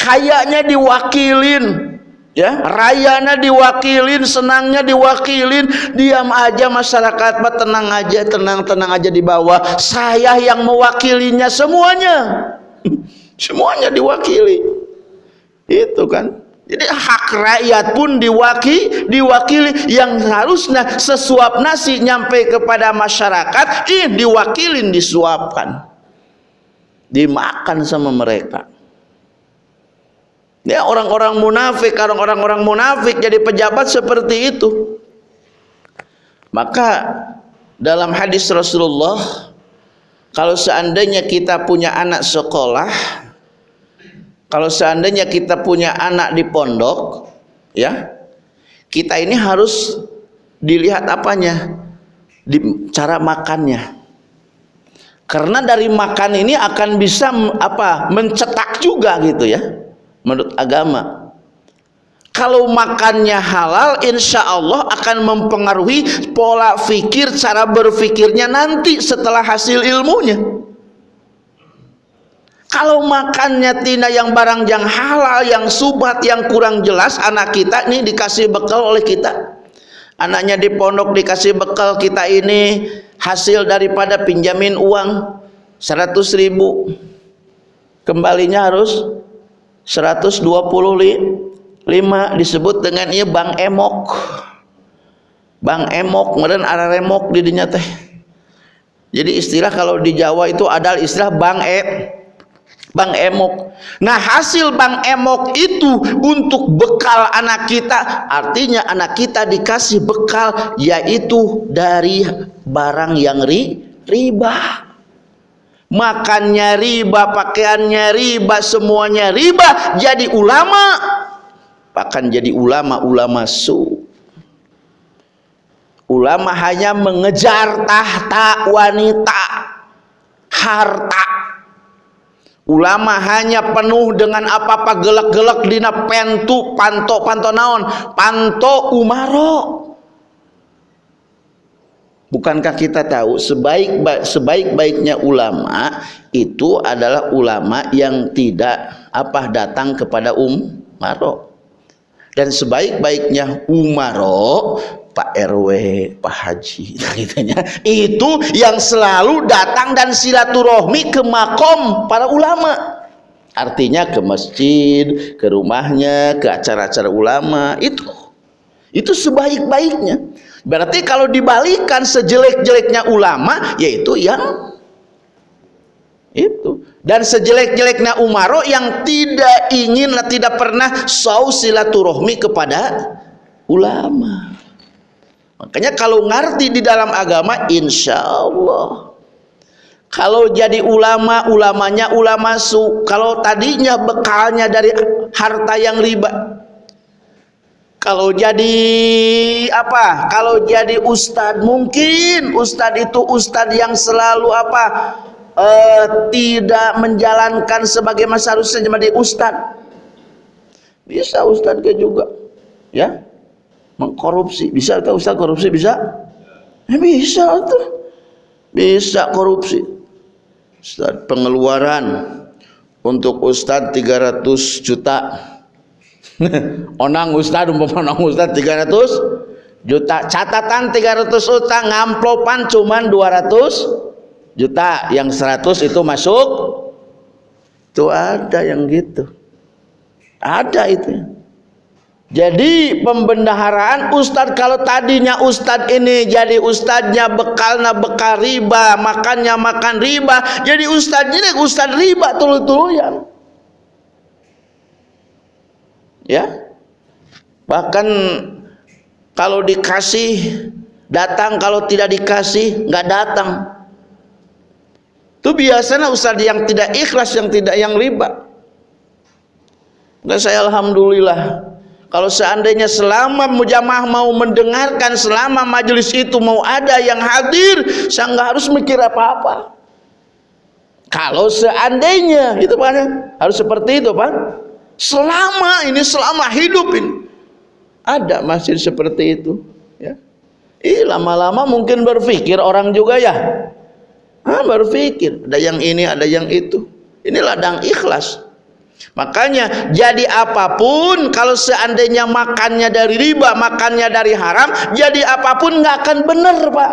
Kayaknya diwakilin ya. Rayanya diwakilin senangnya diwakilin. Diam aja masyarakat mah tenang aja tenang-tenang aja di bawah. Saya yang mewakilinya semuanya. Semuanya diwakili. Itu kan jadi hak rakyat pun diwakili, diwakili yang harusnya sesuap nasi nyampe kepada masyarakat, ini diwakilin disuapkan. Dimakan sama mereka. Ya orang-orang munafik, orang-orang munafik jadi pejabat seperti itu. Maka dalam hadis Rasulullah kalau seandainya kita punya anak sekolah, kalau seandainya kita punya anak di pondok, ya, kita ini harus dilihat apanya? Di cara makannya. Karena dari makan ini akan bisa apa? mencetak juga gitu ya menurut agama kalau makannya halal insya Allah akan mempengaruhi pola fikir cara berfikirnya nanti setelah hasil ilmunya kalau makannya tina yang barang yang halal yang subat yang kurang jelas anak kita ini dikasih bekal oleh kita. Anaknya di pondok dikasih bekal kita ini hasil daripada pinjamin uang 100 ribu. Kembalinya harus 125 disebut dengan ia Bang Emok. Bang Emok kemudian ada remok di dinya teh. Jadi istilah kalau di Jawa itu ada istilah Bang E Bang Emok nah hasil Bang Emok itu untuk bekal anak kita artinya anak kita dikasih bekal yaitu dari barang yang ri, riba makannya riba, pakaiannya riba, semuanya riba, jadi ulama akan jadi ulama-ulama su. Ulama hanya mengejar tahta wanita, harta. Ulama hanya penuh dengan apa-apa gelak-gelak dina pentu, panto, panto naon, panto umaro Bukankah kita tahu sebaik sebaik-baiknya ulama itu adalah ulama yang tidak apa datang kepada umaro. Dan sebaik-baiknya umaro Pak RW, Pak Haji gitu itu yang selalu datang dan silaturahmi ke makom para ulama. Artinya ke masjid, ke rumahnya, ke acara-acara ulama itu. Itu sebaik-baiknya. Berarti kalau dibalikan sejelek-jeleknya ulama yaitu yang itu dan sejelek-jeleknya umaro yang tidak ingin tidak pernah sau silaturahmi kepada ulama. Makanya kalau ngerti di dalam agama insya Allah kalau jadi ulama ulamanya ulama su kalau tadinya bekalnya dari harta yang riba. Kalau jadi apa? Kalau jadi ustad mungkin ustad itu ustad yang selalu apa? Uh, tidak menjalankan sebagai harusnya menjadi ustad. Bisa ustad ke juga ya mengkorupsi. Bisa atau ustad korupsi? Bisa? Ya, bisa tuh. Bisa korupsi. Ustad pengeluaran untuk ustad 300 juta. Onang ustad umpama onang ustad 300 juta. Catatan 300 juta ngamplopan cuman 200 juta. Yang 100 itu masuk. Itu ada yang gitu. Ada itu jadi pembendaharaan ustad kalau tadinya ustad ini jadi ustadnya bekalnya bekal riba makannya makan riba jadi ustadnya ini ustad riba tulu-tuluyan ya. Bahkan kalau dikasih datang kalau tidak dikasih nggak datang. Itu biasanya ustaz yang tidak ikhlas yang tidak yang riba. Dan saya alhamdulillah kalau seandainya selama mujamah mau mendengarkan selama majelis itu mau ada yang hadir saya nggak harus mikir apa-apa. Kalau seandainya itu pak. Harus seperti itu pak. Selama ini selama hidup ini ada masjid seperti itu ya. Ih, lama-lama mungkin berpikir orang juga ya. Ah, berpikir. Ada yang ini ada yang itu. Ini ladang ikhlas makanya jadi apa pun kalau seandainya makannya dari riba makannya dari haram jadi apa pun nggak akan benar pak.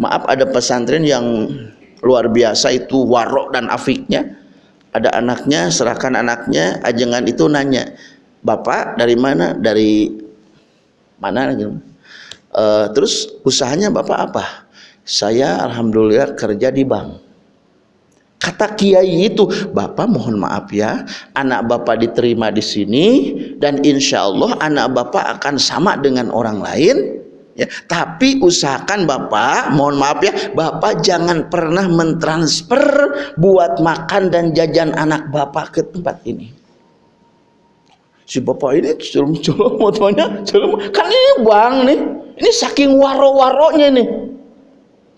Maaf ada pesantren yang luar biasa itu warok dan afiknya. Ada anaknya serahkan anaknya ajengan itu nanya bapak dari mana? Dari mana? Gitu. Uh, terus usahanya bapak apa? Saya alhamdulillah kerja di bank kata kiai itu bapak mohon maaf ya anak bapak diterima di sini dan insya Allah anak bapak akan sama dengan orang lain. Ya tapi usahakan bapak mohon maaf ya bapak jangan pernah mentransfer buat makan dan jajan anak bapak ke tempat ini. Si bapak ini celum kan ini bang nih ini saking waro-waronya nih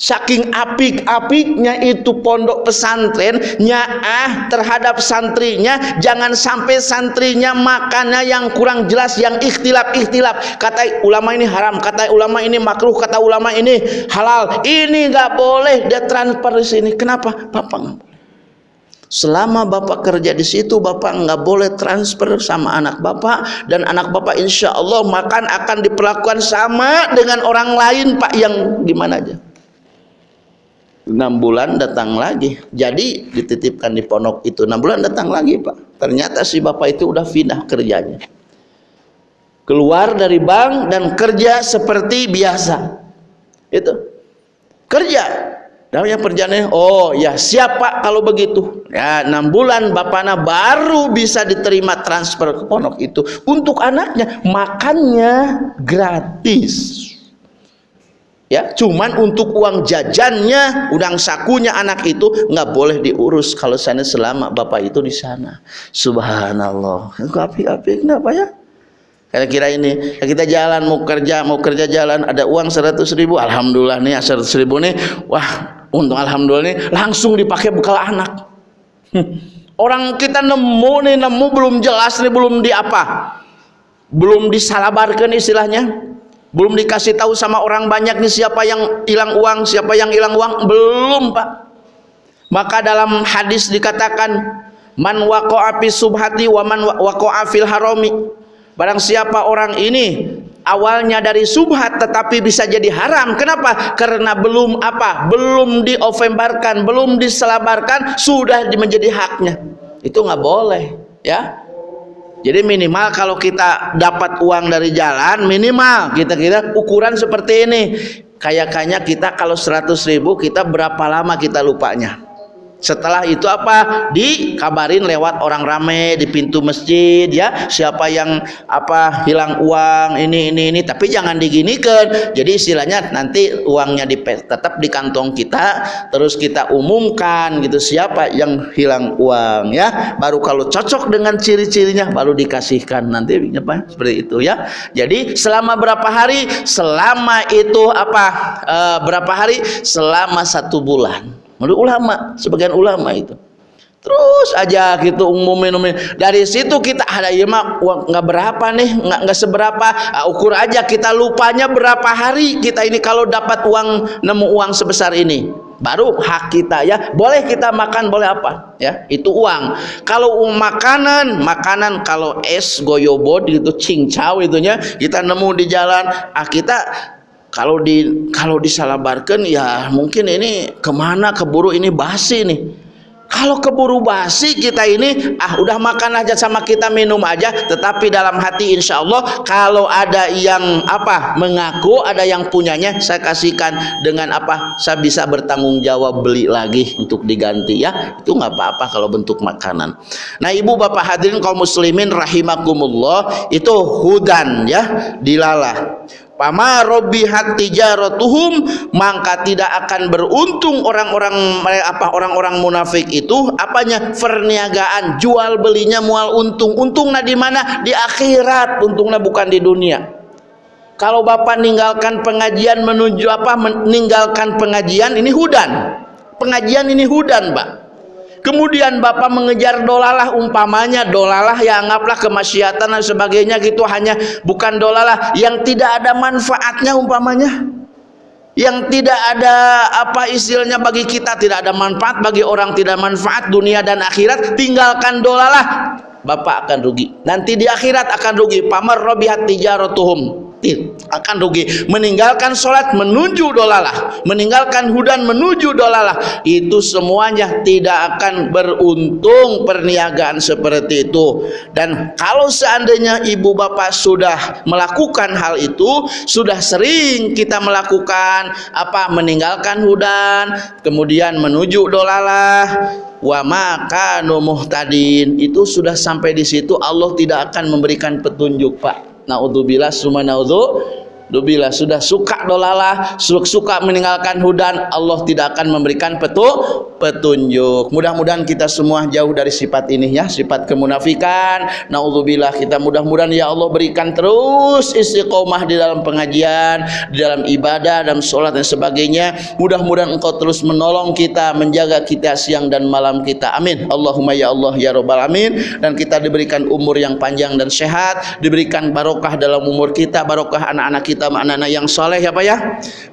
saking apik-apiknya itu pondok pesantren nyaah terhadap santrinya jangan sampai santrinya makannya yang kurang jelas yang ikhtilaf-ikhtilaf. Kata ulama ini haram kata ulama ini makruh kata ulama ini halal. Ini nggak boleh dia transfer di sini. Kenapa? Bapak nggak Selama bapak kerja di situ, bapak nggak boleh transfer sama anak bapak. Dan anak bapak insya Allah makan akan diperlakukan sama dengan orang lain pak yang gimana aja. Enam bulan datang lagi, jadi dititipkan di pondok itu enam bulan datang lagi pak. Ternyata si bapak itu udah pindah kerjanya, keluar dari bank dan kerja seperti biasa. Itu. Kerja. Namanya perjalanan oh ya siapa kalau begitu. Ya enam bulan bapaknya baru bisa diterima transfer ke pondok itu. Untuk anaknya makannya gratis ya cuman untuk uang jajannya udang sakunya anak itu nggak boleh diurus kalau sana selama bapak itu di sana. Subhanallah. Api api kenapa ya? Kira-kira ini kita jalan mau kerja mau kerja jalan ada uang seratus ribu alhamdulillah nih seratus ribu nih. Wah untung alhamdulillah ini langsung dipakai bekal anak. Orang kita nemu nih nemu belum jelas nih belum di apa? Belum disalabarkan istilahnya belum dikasih tahu sama orang banyak nih siapa yang hilang uang siapa yang hilang uang. Belum pak. Maka dalam hadis dikatakan man waqa'a fi subhati wa man waqa'a fil harami. Barang siapa orang ini awalnya dari subhat tetapi bisa jadi haram. Kenapa? Karena belum apa? Belum diofembarkan belum diselabarkan sudah menjadi haknya. Itu nggak boleh ya jadi minimal kalau kita dapat uang dari jalan minimal kita kira ukuran seperti ini. Kayak kayaknya kita kalau 100 ribu kita berapa lama kita lupanya Setelah itu apa? Dikabarin lewat orang rame di pintu masjid ya, siapa yang apa hilang uang ini ini ini tapi jangan diginikan. Jadi istilahnya nanti uangnya di tetap di kantong kita terus kita umumkan gitu siapa yang hilang uang ya. Baru kalau cocok dengan ciri-cirinya baru dikasihkan nanti apa seperti itu ya. Jadi selama berapa hari? Selama itu apa? E, berapa hari? Selama satu bulan menurut ulama sebagian ulama itu. Terus aja gitu umumin umumin dari situ kita ada ya mak nggak berapa nih nggak nggak seberapa. Uh, ukur aja kita lupanya berapa hari kita ini kalau dapat uang nemu uang sebesar ini. Baru hak kita ya. Boleh kita makan boleh apa ya. Itu uang. Kalau makanan makanan kalau es goyobot gitu cincau itunya kita nemu di jalan ah kita kalau di kalau disalabarkan ya mungkin ini ke mana keburu ini basi nih. Kalau keburu basi kita ini ah udah makan aja sama kita minum aja. Tetapi dalam hati insya Allah kalau ada yang apa mengaku ada yang punyanya saya kasihkan dengan apa saya bisa bertanggung jawab beli lagi untuk diganti ya. Itu nggak apa-apa kalau bentuk makanan. Nah ibu bapak hadirin kaum muslimin rahimakumullah itu hudan ya dilalah Pama robihat tijaratuhum maka tidak akan beruntung orang-orang apa orang-orang munafik itu. Apanya? Perniagaan jual belinya mual untung. Untungnya di mana? Di akhirat. Untungnya bukan di dunia. Kalau bapak meninggalkan pengajian menuju apa? Meninggalkan pengajian ini hudan. Pengajian ini hudan pak kemudian bapak mengejar dolalah umpamanya dolalah yang anggaplah kemaksiatan dan sebagainya gitu hanya bukan dolalah. Yang tidak ada manfaatnya umpamanya. Yang tidak ada apa istilahnya bagi kita tidak ada manfaat bagi orang tidak manfaat dunia dan akhirat tinggalkan dolalah. Bapak akan rugi. Nanti di akhirat akan rugi. Pamar robihat tijaratuhum akan rugi. Meninggalkan sholat menuju dolalah meninggalkan hudan menuju dolalah itu semuanya tidak akan beruntung perniagaan seperti itu. Dan kalau seandainya ibu bapak sudah melakukan hal itu sudah sering kita melakukan apa meninggalkan hudan kemudian menuju dolalah wa maka muhtadin itu sudah sampai di situ Allah tidak akan memberikan petunjuk Pak naudzubillah summa naudzu Bila sudah suka dolalah, suka meninggalkan hudan, Allah tidak akan memberikan petu, petunjuk. Mudah-mudahan kita semua jauh dari sifat ini ya, sifat kemunafikan. Nauzubillah kita mudah-mudahan ya Allah berikan terus istiqomah di dalam pengajian, di dalam ibadah, dalam sholat dan sebagainya. Mudah-mudahan Engkau terus menolong kita, menjaga kita siang dan malam kita. Amin. Allahumma ya Allah ya Rabbal Amin. Dan kita diberikan umur yang panjang dan sehat, diberikan barokah dalam umur kita, barokah anak-anak kita kita anak-anak yang soleh ya Pak ya.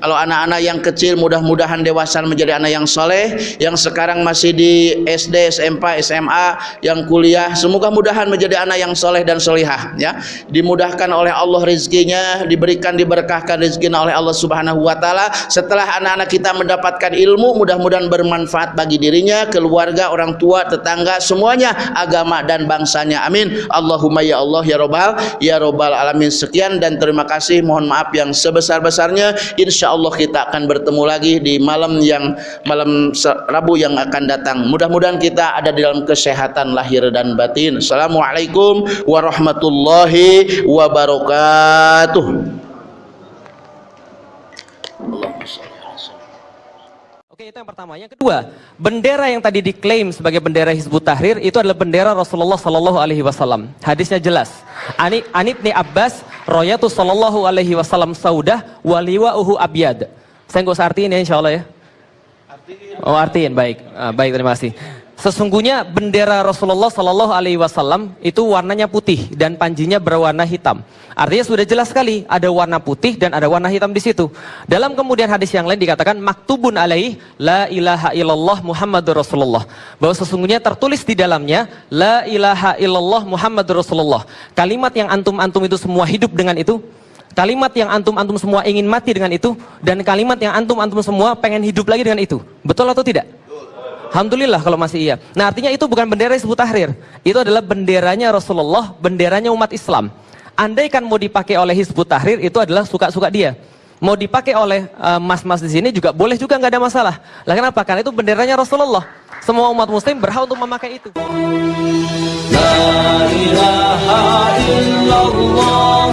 Kalau anak-anak yang kecil mudah-mudahan dewasa menjadi anak yang soleh yang sekarang masih di SD, SMP, SMA yang kuliah semoga mudahan menjadi anak yang soleh dan solihah ya. Dimudahkan oleh Allah rizkinya diberikan diberkahkan rizkinya oleh Allah subhanahu wa ta'ala. Setelah anak-anak kita mendapatkan ilmu mudah-mudahan bermanfaat bagi dirinya keluarga, orang tua, tetangga semuanya agama dan bangsanya. Amin. Allahumma ya Allah ya Robbal ya Robbal alamin. Sekian dan terima kasih. Mohon maaf maaf yang sebesar-besarnya insya Allah kita akan bertemu lagi di malam yang malam Rabu yang akan datang. Mudah-mudahan kita ada di dalam kesehatan lahir dan batin. Assalamualaikum warahmatullahi wabarakatuh yang pertama. Yang kedua, bendera yang tadi diklaim sebagai bendera Hizbut Tahrir itu adalah bendera Rasulullah Sallallahu Alaihi Wasallam. Hadisnya jelas. Ani Anibni Abbas, Royatu Sallallahu Alaihi Wasallam Saudah, waliwa uhu abyad. Saya nggak usah artiin ya, insya Allah ya. Oh artiin, baik, ah, baik terima kasih. Sesungguhnya bendera Rasulullah Sallallahu Alaihi Wasallam itu warnanya putih dan panjinya berwarna hitam. Artinya sudah jelas sekali ada warna putih dan ada warna hitam di situ. Dalam kemudian hadis yang lain dikatakan maktubun alaih la ilaha illallah Muhammadur Rasulullah. Bahwa sesungguhnya tertulis di dalamnya la ilaha illallah Muhammadur Rasulullah. Kalimat yang antum-antum itu semua hidup dengan itu Kalimat yang antum-antum semua ingin mati dengan itu dan kalimat yang antum-antum semua pengen hidup lagi dengan itu. Betul atau tidak? Alhamdulillah kalau masih iya. Nah artinya itu bukan bendera Hizbut Tahrir. Itu adalah benderanya Rasulullah, benderanya umat Islam. Andai kan mau dipakai oleh Hizbut Tahrir itu adalah suka-suka dia. Mau dipakai oleh eh, mas-mas uh, di sini juga boleh juga nggak ada masalah. Lah kenapa? Karena itu benderanya Rasulullah. Semua umat muslim berhak untuk memakai itu. La ilaha illallah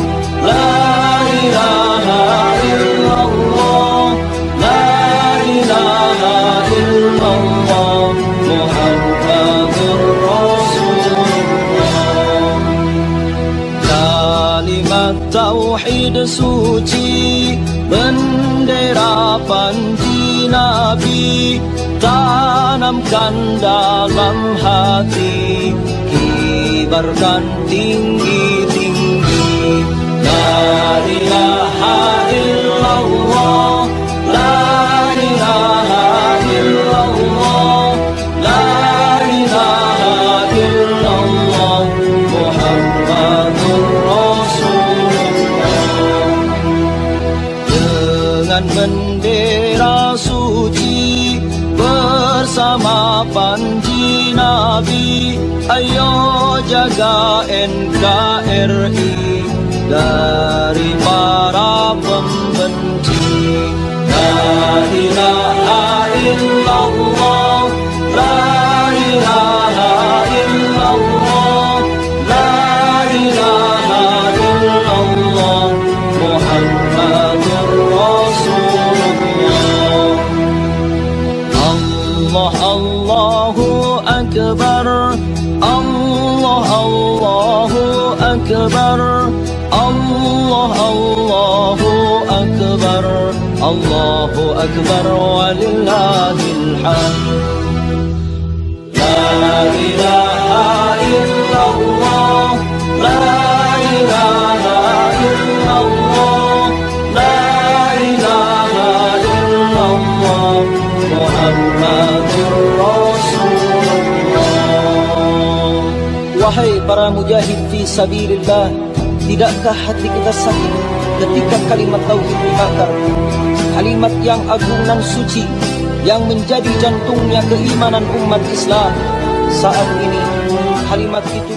La ilaha illallah Tauhid suci Bendera panji Nabi Tanamkan dalam hati Kibarkan tinggi-tinggi. La ilaha dari Allahu Akbar walillahil hamd La ilaha illallah La ilaha illallah La ilaha illallah Muhammadur Rasulullah Wahai para mujahid fi sabilillah Tidakkah hati kita sakit ketika kalimat tauhid dibakar Kalimat yang agung dan suci Yang menjadi jantungnya keimanan umat Islam Saat ini kalimat itu